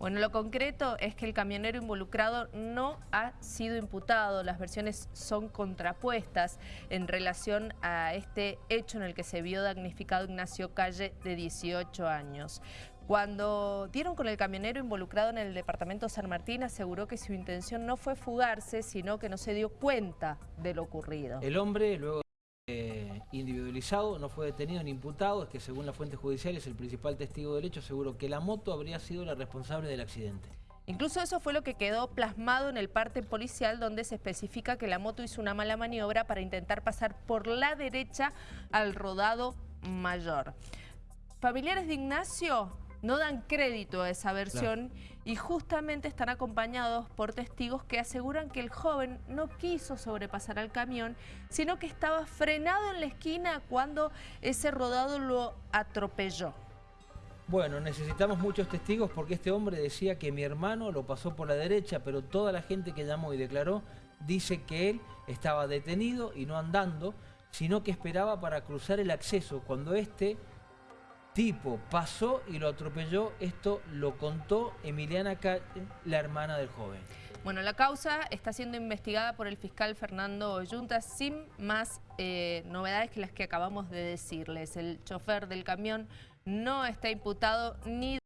Bueno, lo concreto es que el camionero involucrado no ha sido imputado. Las versiones son contrapuestas en relación a este hecho en el que se vio damnificado Ignacio Calle de 18 años. Cuando dieron con el camionero involucrado en el departamento San Martín, aseguró que su intención no fue fugarse, sino que no se dio cuenta de lo ocurrido. El hombre, luego eh, individualizado, no fue detenido ni imputado, es que según la fuente judicial es el principal testigo del hecho, seguro que la moto habría sido la responsable del accidente. Incluso eso fue lo que quedó plasmado en el parte policial donde se especifica que la moto hizo una mala maniobra para intentar pasar por la derecha al rodado mayor. Familiares de Ignacio no dan crédito a esa versión y justamente están acompañados por testigos que aseguran que el joven no quiso sobrepasar al camión, sino que estaba frenado en la esquina cuando ese rodado lo atropelló. Bueno, necesitamos muchos testigos porque este hombre decía que mi hermano lo pasó por la derecha, pero toda la gente que llamó y declaró dice que él estaba detenido y no andando, sino que esperaba para cruzar el acceso cuando este tipo pasó y lo atropelló. Esto lo contó Emiliana Calle, la hermana del joven. Bueno, la causa está siendo investigada por el fiscal Fernando Yunta sin más eh, novedades que las que acabamos de decirles. El chofer del camión no está imputado ni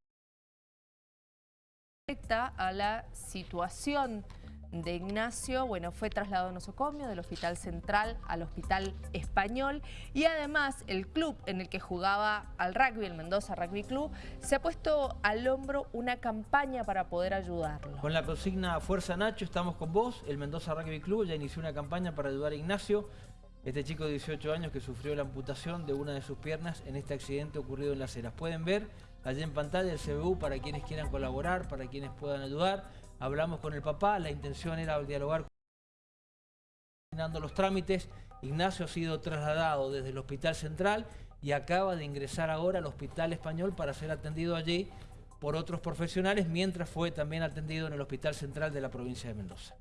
a la situación de Ignacio, bueno, fue trasladado a nosocomio del Hospital Central al Hospital Español y además el club en el que jugaba al rugby, el Mendoza Rugby Club, se ha puesto al hombro una campaña para poder ayudarlo. Con la consigna Fuerza Nacho estamos con vos, el Mendoza Rugby Club ya inició una campaña para ayudar a Ignacio, este chico de 18 años que sufrió la amputación de una de sus piernas en este accidente ocurrido en Las Heras. Pueden ver allí en pantalla el CBU para quienes quieran colaborar, para quienes puedan ayudar hablamos con el papá, la intención era dialogar terminando los trámites. Ignacio ha sido trasladado desde el Hospital Central y acaba de ingresar ahora al Hospital Español para ser atendido allí por otros profesionales, mientras fue también atendido en el Hospital Central de la provincia de Mendoza.